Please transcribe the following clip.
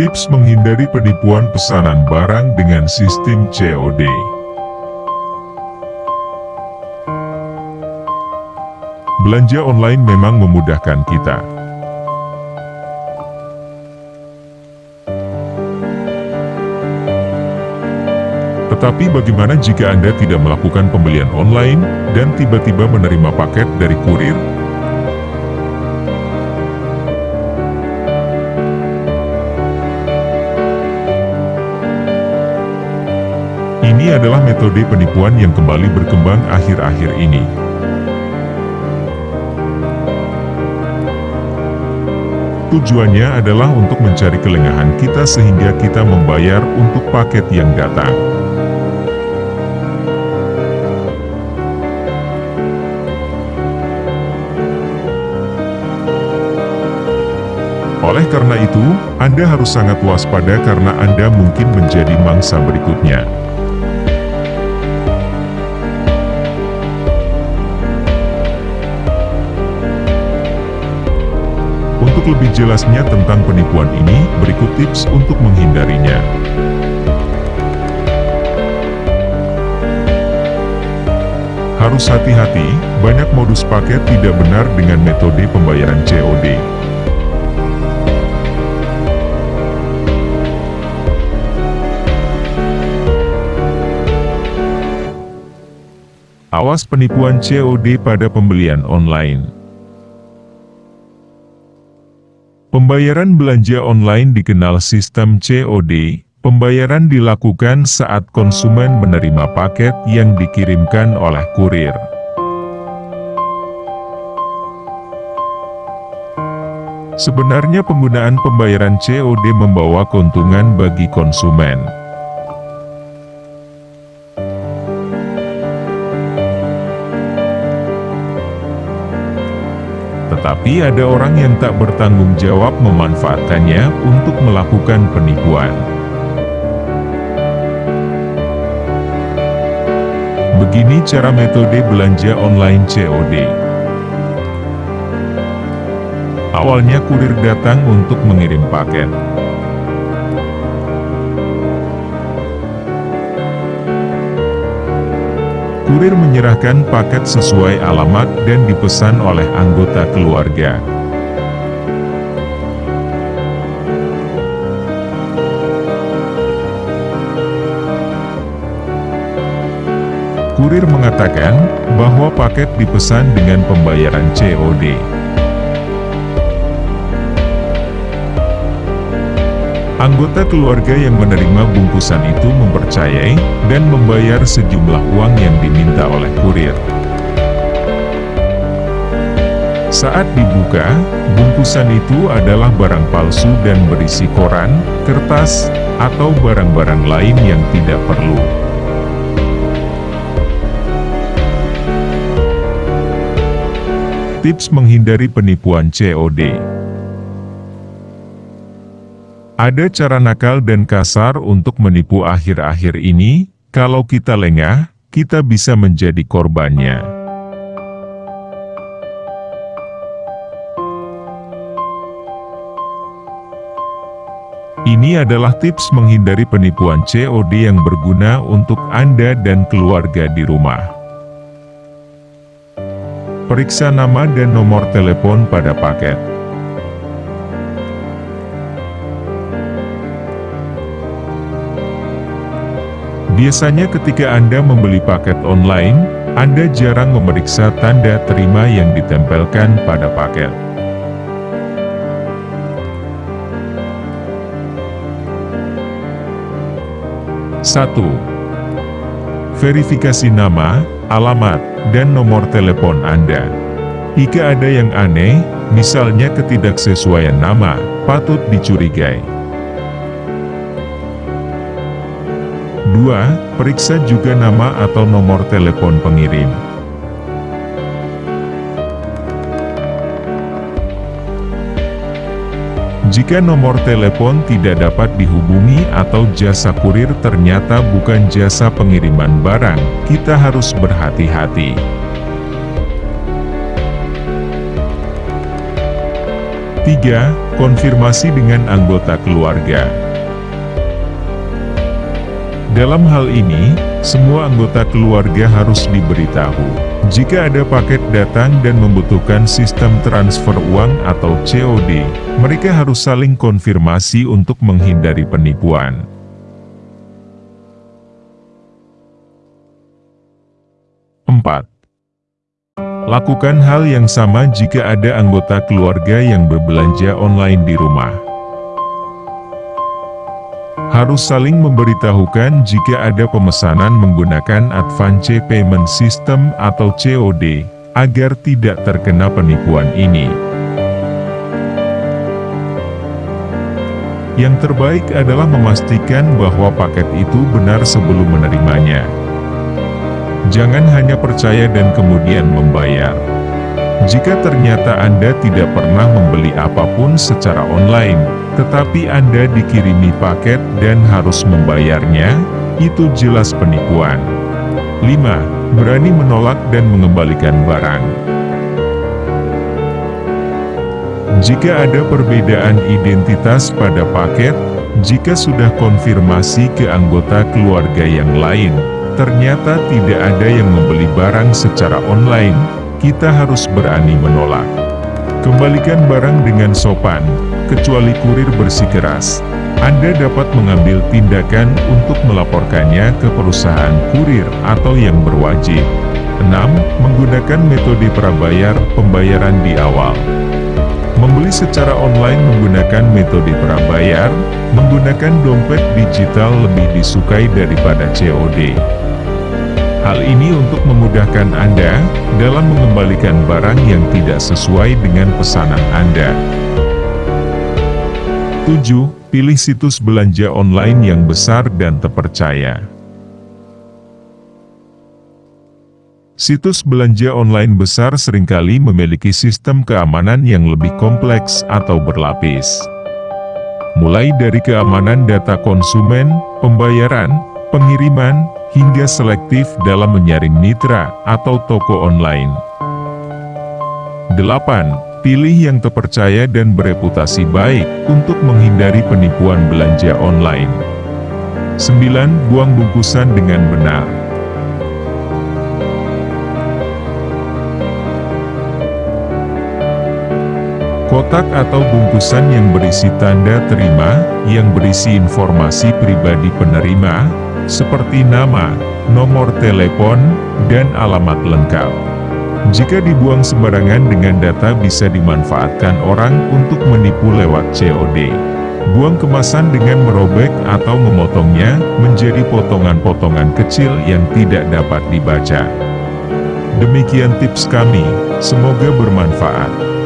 Tips menghindari penipuan pesanan barang dengan sistem COD Belanja online memang memudahkan kita. Tetapi bagaimana jika Anda tidak melakukan pembelian online, dan tiba-tiba menerima paket dari kurir? Ini adalah metode penipuan yang kembali berkembang akhir-akhir ini. Tujuannya adalah untuk mencari kelengahan kita sehingga kita membayar untuk paket yang datang. Oleh karena itu, Anda harus sangat waspada karena Anda mungkin menjadi mangsa berikutnya. Untuk lebih jelasnya tentang penipuan ini, berikut tips untuk menghindarinya. Harus hati-hati, banyak modus paket tidak benar dengan metode pembayaran COD. Awas penipuan COD pada pembelian online. Pembayaran belanja online dikenal sistem COD. Pembayaran dilakukan saat konsumen menerima paket yang dikirimkan oleh kurir. Sebenarnya penggunaan pembayaran COD membawa keuntungan bagi konsumen. Tetapi ada orang yang tak bertanggung jawab memanfaatkannya untuk melakukan penipuan. Begini cara metode belanja online COD. Awalnya kurir datang untuk mengirim paket. Kurir menyerahkan paket sesuai alamat dan dipesan oleh anggota keluarga. Kurir mengatakan bahwa paket dipesan dengan pembayaran COD. Anggota keluarga yang menerima bungkusan itu mempercayai, dan membayar sejumlah uang yang diminta oleh kurir. Saat dibuka, bungkusan itu adalah barang palsu dan berisi koran, kertas, atau barang-barang lain yang tidak perlu. Tips menghindari penipuan COD ada cara nakal dan kasar untuk menipu akhir-akhir ini, kalau kita lengah, kita bisa menjadi korbannya. Ini adalah tips menghindari penipuan COD yang berguna untuk Anda dan keluarga di rumah. Periksa nama dan nomor telepon pada paket. Biasanya ketika Anda membeli paket online, Anda jarang memeriksa tanda terima yang ditempelkan pada paket. Satu, Verifikasi nama, alamat, dan nomor telepon Anda. Jika ada yang aneh, misalnya ketidaksesuaian nama, patut dicurigai. 2. Periksa juga nama atau nomor telepon pengirim. Jika nomor telepon tidak dapat dihubungi atau jasa kurir ternyata bukan jasa pengiriman barang, kita harus berhati-hati. 3. Konfirmasi dengan anggota keluarga Dalam hal ini, semua anggota keluarga harus diberitahu. Jika ada paket datang dan membutuhkan sistem transfer uang atau COD, mereka harus saling konfirmasi untuk menghindari penipuan. 4. Lakukan hal yang sama jika ada anggota keluarga yang berbelanja online di rumah. Harus saling memberitahukan jika ada pemesanan menggunakan Advance Payment System atau COD, agar tidak terkena penipuan ini. Yang terbaik adalah memastikan bahwa paket itu benar sebelum menerimanya. Jangan hanya percaya dan kemudian membayar. Jika ternyata Anda tidak pernah membeli apa pun secara online, tetapi Anda dikirimi paket dan harus membayarnya, itu jelas penipuan. 5. Berani menolak dan mengembalikan barang. Jika ada perbedaan identitas pada paket, jika sudah konfirmasi ke anggota keluarga yang lain, ternyata tidak ada yang membeli barang secara online, kita harus berani menolak. Kembalikan barang dengan sopan, kecuali kurir bersikeras. Anda dapat mengambil tindakan untuk melaporkannya ke perusahaan kurir atau yang berwajib. 6. Menggunakan metode prabayar pembayaran di awal. Membeli secara online menggunakan metode prabayar, menggunakan dompet digital lebih disukai daripada COD. Hal ini untuk memudahkan Anda dalam mengembalikan barang yang tidak sesuai dengan pesanan Anda. 7. Pilih situs belanja online yang besar dan terpercaya. Situs belanja online besar sering kali memiliki sistem keamanan yang lebih kompleks atau berlapis. Mulai dari keamanan data konsumen, pembayaran, pengiriman, hingga selektif dalam menyaring mitra atau toko online. 8. Pilih yang terpercaya dan bereputasi baik untuk menghindari penipuan belanja online. 9. Buang bungkusan dengan benar. Kotak atau bungkusan yang berisi tanda terima, yang berisi informasi pribadi penerima, seperti nama, nomor telepon, dan alamat lengkap. Jika dibuang sembarangan dengan data bisa dimanfaatkan orang untuk menipu lewat COD. Buang kemasan dengan merobek atau memotongnya menjadi potongan-potongan kecil yang tidak dapat dibaca. Demikian tips kami, semoga bermanfaat.